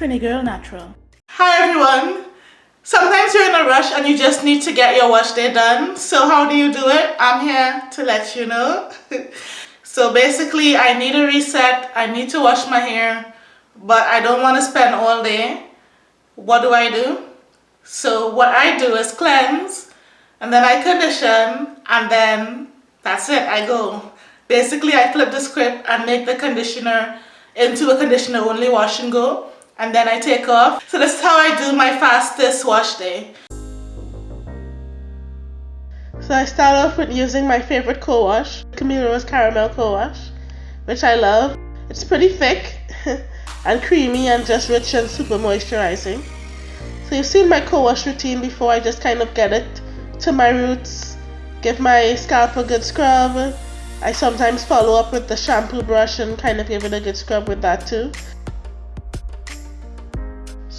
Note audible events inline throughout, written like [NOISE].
Trini Girl Natural. Hi everyone! Sometimes you're in a rush and you just need to get your wash day done. So how do you do it? I'm here to let you know. [LAUGHS] so basically I need a reset. I need to wash my hair but I don't want to spend all day. What do I do? So what I do is cleanse and then I condition and then that's it. I go. Basically I flip the script and make the conditioner into a conditioner only wash and go and then I take off. So this is how I do my fastest wash day. So I start off with using my favorite co-wash, Camille Rose Caramel Co-Wash, which I love. It's pretty thick [LAUGHS] and creamy and just rich and super moisturizing. So you've seen my co-wash routine before, I just kind of get it to my roots, give my scalp a good scrub. I sometimes follow up with the shampoo brush and kind of give it a good scrub with that too.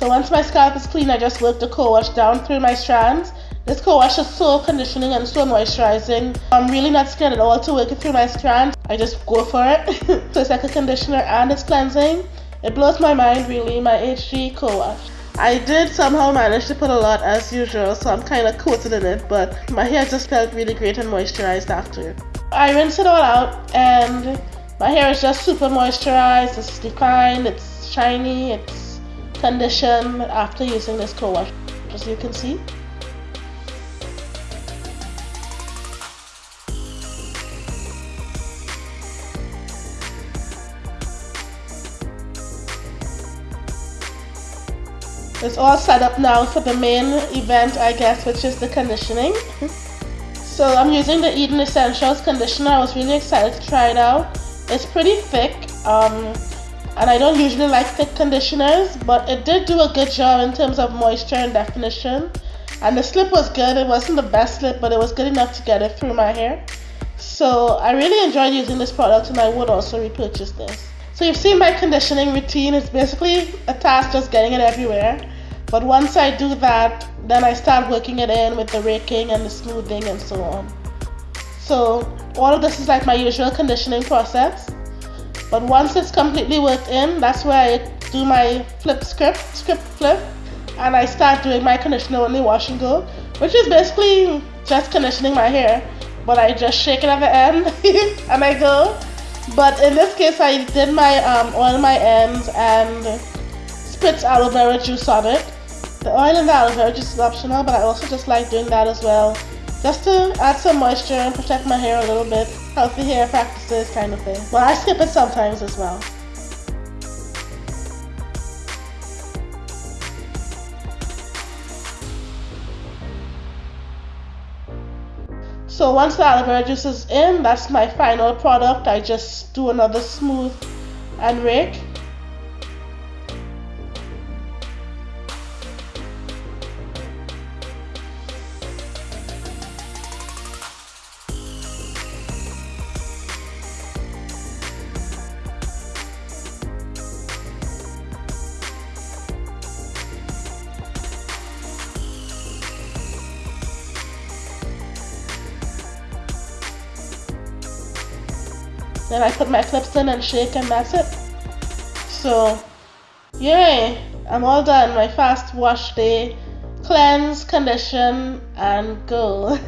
So once my scalp is clean, I just work the co-wash down through my strands. This co-wash is so conditioning and so moisturizing. I'm really not scared at all to work it through my strands. I just go for it. [LAUGHS] so it's like a conditioner and it's cleansing. It blows my mind really, my HG co-wash. I did somehow manage to put a lot as usual, so I'm kind of coated in it, but my hair just felt really great and moisturized after. I rinse it all out and my hair is just super moisturized, it's defined, it's shiny, it's condition after using this co-wash as you can see It's all set up now for the main event I guess which is the conditioning. so I'm using the Eden Essentials conditioner. I was really excited to try it out. It's pretty thick. Um, and I don't usually like thick conditioners but it did do a good job in terms of moisture and definition. And the slip was good. It wasn't the best slip but it was good enough to get it through my hair. So I really enjoyed using this product and I would also repurchase this. So you've seen my conditioning routine. It's basically a task just getting it everywhere. But once I do that then I start working it in with the raking and the smoothing and so on. So all of this is like my usual conditioning process but once it's completely worked in, that's where I do my flip script, script flip, and I start doing my conditioner only wash and go, which is basically just conditioning my hair, but I just shake it at the end [LAUGHS] and I go. But in this case, I did my um, oil my ends and spritz aloe vera juice on it. The oil and the aloe vera juice is optional, but I also just like doing that as well, just to add some moisture and protect my hair a little bit healthy hair practices kind of thing. Well, I skip it sometimes as well. So once the aloe vera juice is in, that's my final product. I just do another smooth and rake. Then I put my clips in and shake and that's it. So, yay! I'm all done. My fast wash day. Cleanse, condition, and go. [LAUGHS]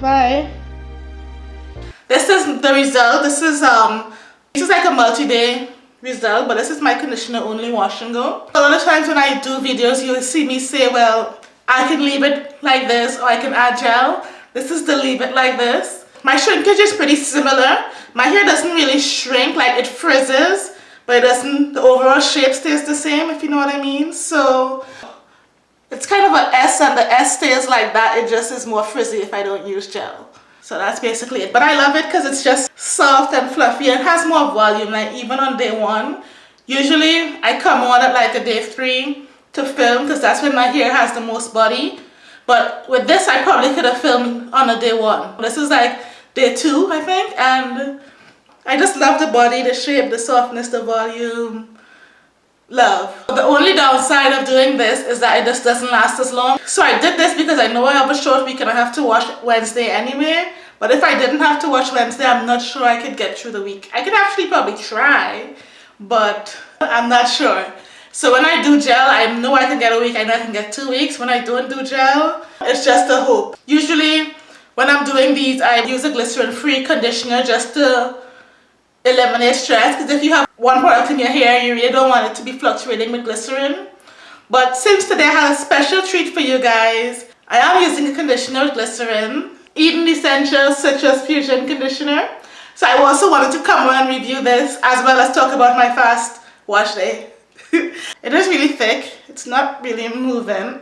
Bye. This is the result. This is um this is like a multi-day result but this is my conditioner only wash and go a lot of times when I do videos you'll see me say well I can leave it like this or I can add gel. This is the leave it like this. My shrinkage is pretty similar. My hair doesn't really shrink like it frizzes but it doesn't the overall shape stays the same if you know what I mean. So it's kind of an S and the S stays like that. It just is more frizzy if I don't use gel so that's basically it. But I love it because it's just soft and fluffy and has more volume. Like even on day one, usually I come on at like a day three to film because that's when my hair has the most body. But with this, I probably could have filmed on a day one. This is like day two, I think. And I just love the body, the shape, the softness, the volume. Love. The only downside of doing this is that it just doesn't last as long. So I did this because I know I have a short week and I have to wash Wednesday anyway. But if I didn't have to wash Wednesday, I'm not sure I could get through the week. I could actually probably try, but I'm not sure. So when I do gel, I know I can get a week, I know I can get two weeks. When I don't do gel, it's just a hope. Usually when I'm doing these, I use a glycerin-free conditioner just to eliminate stress because if you have one product in your hair, you really don't want it to be fluctuating with glycerin. But since today I have a special treat for you guys, I am using a conditioner with glycerin, Eden Essentials Citrus Fusion Conditioner. So I also wanted to come and review this as well as talk about my fast wash day. [LAUGHS] it is really thick, it's not really moving.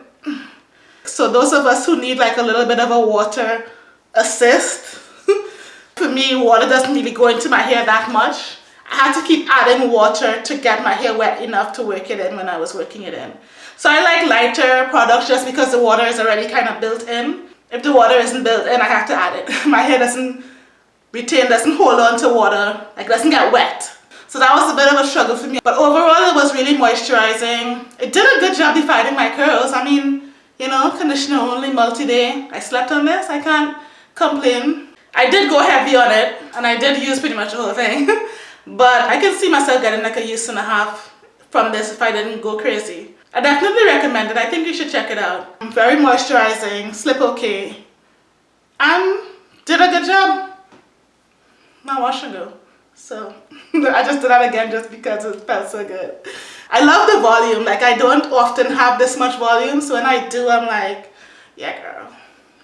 So those of us who need like a little bit of a water assist, [LAUGHS] for me, water doesn't really go into my hair that much. I had to keep adding water to get my hair wet enough to work it in when I was working it in. So I like lighter products just because the water is already kind of built in. If the water isn't built in, I have to add it. [LAUGHS] my hair doesn't retain, doesn't hold on to water, like doesn't get wet. So that was a bit of a struggle for me. But overall, it was really moisturizing. It did a good job defining my curls. I mean, you know, conditioner only multi-day. I slept on this. I can't complain. I did go heavy on it and I did use pretty much the whole thing [LAUGHS] but I can see myself getting like a use and a half from this if I didn't go crazy. I definitely recommend it. I think you should check it out. Very moisturizing, slip okay, and did a good job. Now wash and go. So [LAUGHS] I just did that again just because it felt so good. I love the volume. Like I don't often have this much volume. So when I do, I'm like, yeah girl,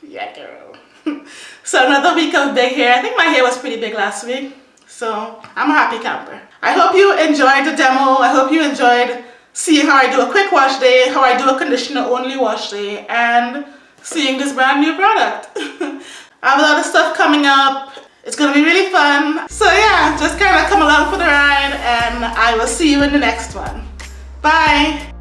yeah girl. [LAUGHS] So another week of big hair. I think my hair was pretty big last week. So I'm a happy camper. I hope you enjoyed the demo. I hope you enjoyed seeing how I do a quick wash day, how I do a conditioner only wash day, and seeing this brand new product. [LAUGHS] I have a lot of stuff coming up. It's gonna be really fun. So yeah, just kind of come along for the ride and I will see you in the next one. Bye.